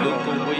Luca.